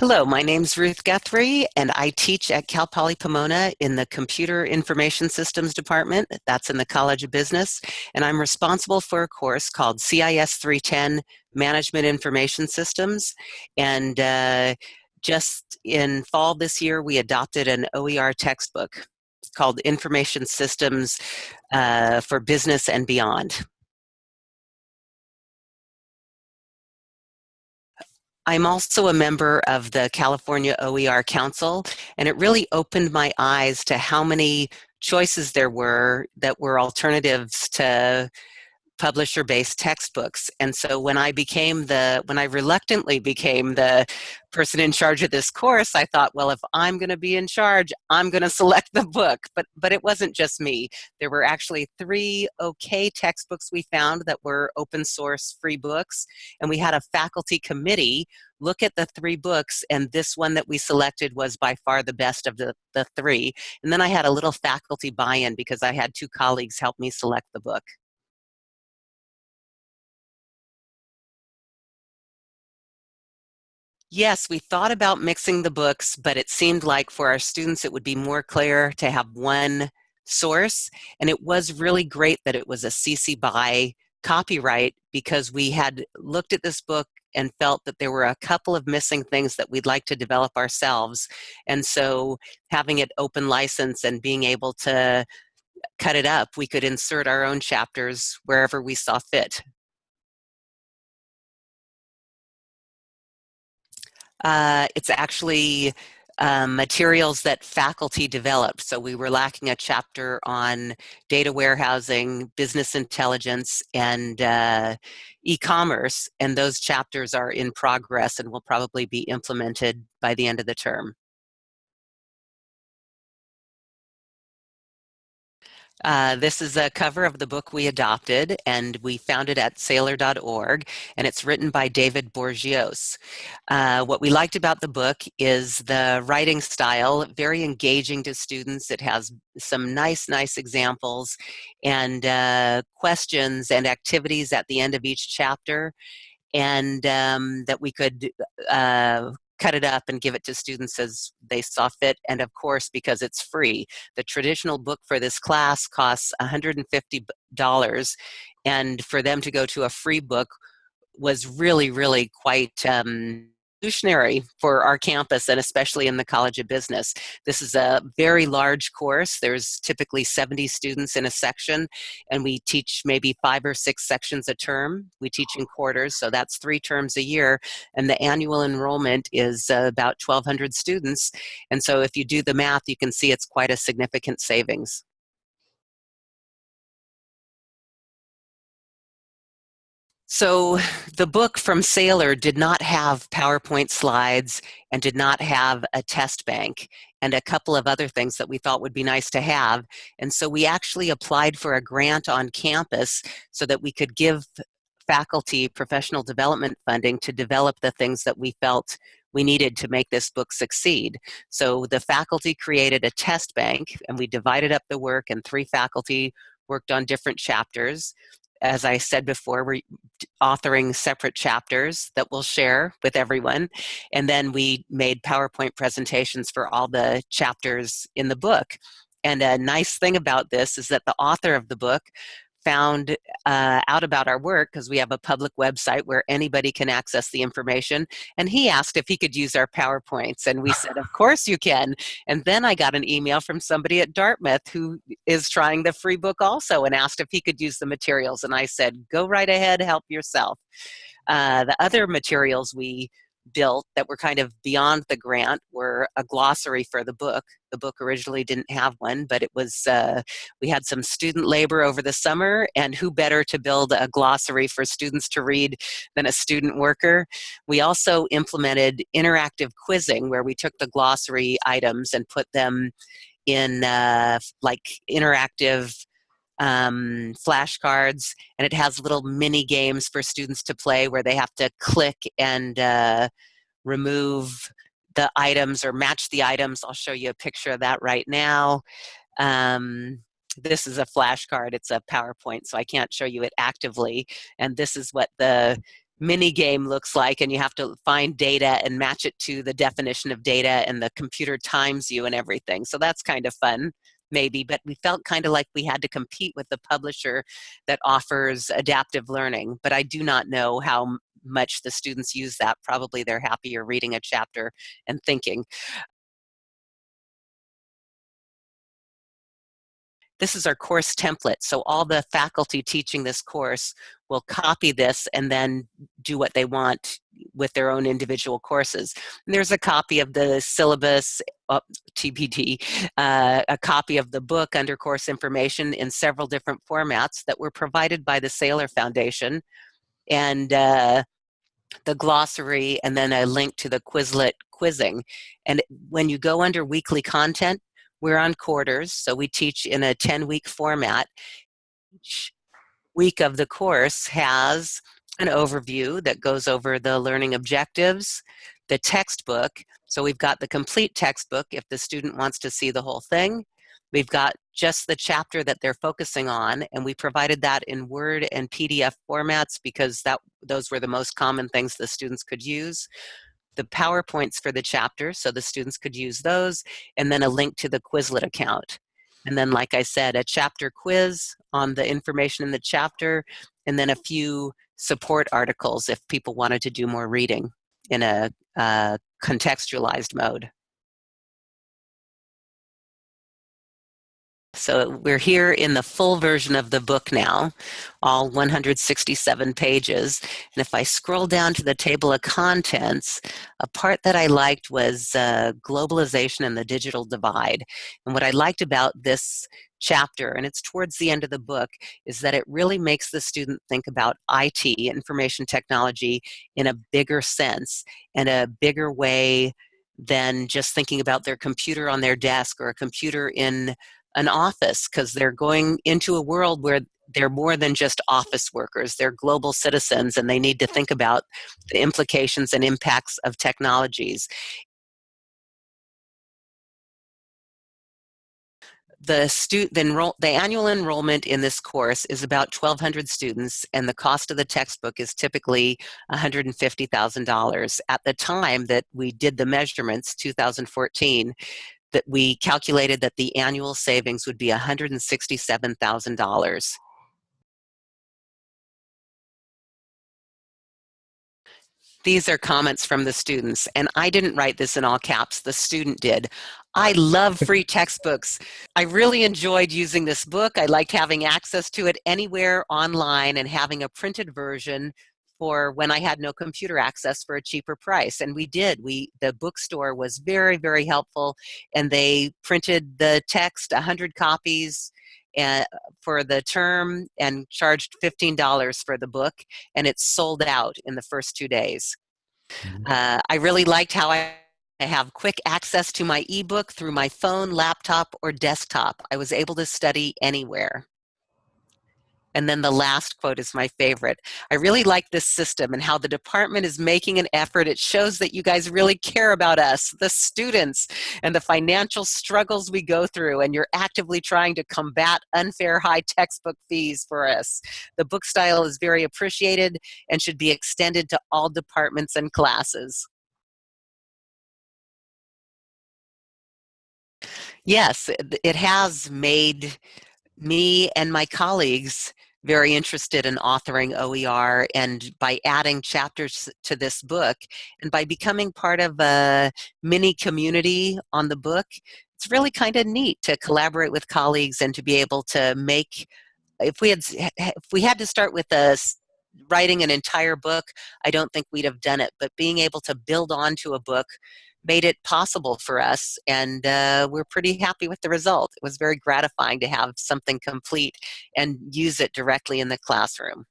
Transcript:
Hello, my name is Ruth Guthrie, and I teach at Cal Poly Pomona in the Computer Information Systems Department. That's in the College of Business. And I'm responsible for a course called CIS 310 Management Information Systems. And uh, just in fall this year, we adopted an OER textbook called Information Systems uh, for Business and Beyond. I'm also a member of the California OER Council, and it really opened my eyes to how many choices there were that were alternatives to publisher-based textbooks. And so when I became the, when I reluctantly became the person in charge of this course, I thought, well, if I'm going to be in charge, I'm going to select the book. But, but it wasn't just me. There were actually three okay textbooks we found that were open source free books. And we had a faculty committee look at the three books and this one that we selected was by far the best of the, the three. And then I had a little faculty buy-in because I had two colleagues help me select the book. Yes, we thought about mixing the books, but it seemed like for our students it would be more clear to have one source. And it was really great that it was a CC BY copyright because we had looked at this book and felt that there were a couple of missing things that we'd like to develop ourselves. And so having it open license and being able to cut it up, we could insert our own chapters wherever we saw fit. Uh, it's actually um, materials that faculty developed. So we were lacking a chapter on data warehousing, business intelligence, and uh, e-commerce, and those chapters are in progress and will probably be implemented by the end of the term. Uh, this is a cover of the book we adopted, and we found it at saylor.org, and it's written by David Bourgeois. Uh, what we liked about the book is the writing style, very engaging to students. It has some nice, nice examples and uh, questions and activities at the end of each chapter and um, that we could uh, cut it up and give it to students as they saw fit. And of course, because it's free, the traditional book for this class costs $150. And for them to go to a free book was really, really quite um, revolutionary for our campus and especially in the College of Business. This is a very large course. There's typically 70 students in a section and we teach maybe five or six sections a term. We teach in quarters, so that's three terms a year and the annual enrollment is uh, about 1,200 students. And so if you do the math, you can see it's quite a significant savings. So the book from Saylor did not have PowerPoint slides and did not have a test bank and a couple of other things that we thought would be nice to have. And so we actually applied for a grant on campus so that we could give faculty professional development funding to develop the things that we felt we needed to make this book succeed. So the faculty created a test bank and we divided up the work and three faculty worked on different chapters as I said before, we're authoring separate chapters that we'll share with everyone. And then we made PowerPoint presentations for all the chapters in the book. And a nice thing about this is that the author of the book found uh, out about our work because we have a public website where anybody can access the information. And he asked if he could use our PowerPoints. And we said, of course you can. And then I got an email from somebody at Dartmouth who is trying the free book also and asked if he could use the materials. And I said, go right ahead, help yourself. Uh, the other materials we built that were kind of beyond the grant were a glossary for the book. The book originally didn't have one, but it was, uh, we had some student labor over the summer and who better to build a glossary for students to read than a student worker. We also implemented interactive quizzing where we took the glossary items and put them in uh, like interactive um, flashcards, and it has little mini games for students to play where they have to click and uh, remove the items or match the items. I'll show you a picture of that right now. Um, this is a flashcard, it's a PowerPoint, so I can't show you it actively. And this is what the mini game looks like and you have to find data and match it to the definition of data and the computer times you and everything. So that's kind of fun maybe, but we felt kind of like we had to compete with the publisher that offers adaptive learning. But I do not know how much the students use that. Probably they're happier reading a chapter and thinking. This is our course template. So all the faculty teaching this course will copy this and then do what they want with their own individual courses. And there's a copy of the syllabus, uh, TBD, uh, a copy of the book under course information in several different formats that were provided by the Saylor Foundation. And uh, the glossary and then a link to the Quizlet quizzing. And when you go under weekly content, we're on quarters, so we teach in a 10-week format. Each week of the course has an overview that goes over the learning objectives, the textbook. So we've got the complete textbook if the student wants to see the whole thing. We've got just the chapter that they're focusing on, and we provided that in Word and PDF formats because that those were the most common things the students could use the PowerPoints for the chapter so the students could use those, and then a link to the Quizlet account. And then, like I said, a chapter quiz on the information in the chapter, and then a few support articles if people wanted to do more reading in a uh, contextualized mode. So we're here in the full version of the book now, all 167 pages. And if I scroll down to the table of contents, a part that I liked was uh, globalization and the digital divide. And what I liked about this chapter, and it's towards the end of the book, is that it really makes the student think about IT, information technology, in a bigger sense and a bigger way than just thinking about their computer on their desk or a computer in an office because they're going into a world where they're more than just office workers. They're global citizens and they need to think about the implications and impacts of technologies. The, stu the, enroll the annual enrollment in this course is about 1,200 students and the cost of the textbook is typically $150,000. At the time that we did the measurements, 2014, that we calculated that the annual savings would be $167,000. These are comments from the students, and I didn't write this in all caps, the student did. I love free textbooks. I really enjoyed using this book. I liked having access to it anywhere online and having a printed version for when I had no computer access for a cheaper price. And we did. We The bookstore was very, very helpful and they printed the text, 100 copies and, uh, for the term and charged $15 for the book and it sold out in the first two days. Mm-hmm. uh, I really liked how I I have quick access to my ebook through my phone, laptop, or desktop. I was able to study anywhere. And then the last quote is my favorite. I really like this system and how the department is making an effort. It shows that you guys really care about us, the students, and the financial struggles we go through, and you're actively trying to combat unfair high textbook fees for us. The book style is very appreciated and should be extended to all departments and classes. Yes, it has made me and my colleagues very interested in authoring OER and by adding chapters to this book and by becoming part of a mini community on the book, it's really kind of neat to collaborate with colleagues and to be able to make, if we had, if we had to start with a writing an entire book, I don't think we'd have done it, but being able to build onto a book made it possible for us and uh, we're pretty happy with the result. It was very gratifying to have something complete and use it directly in the classroom.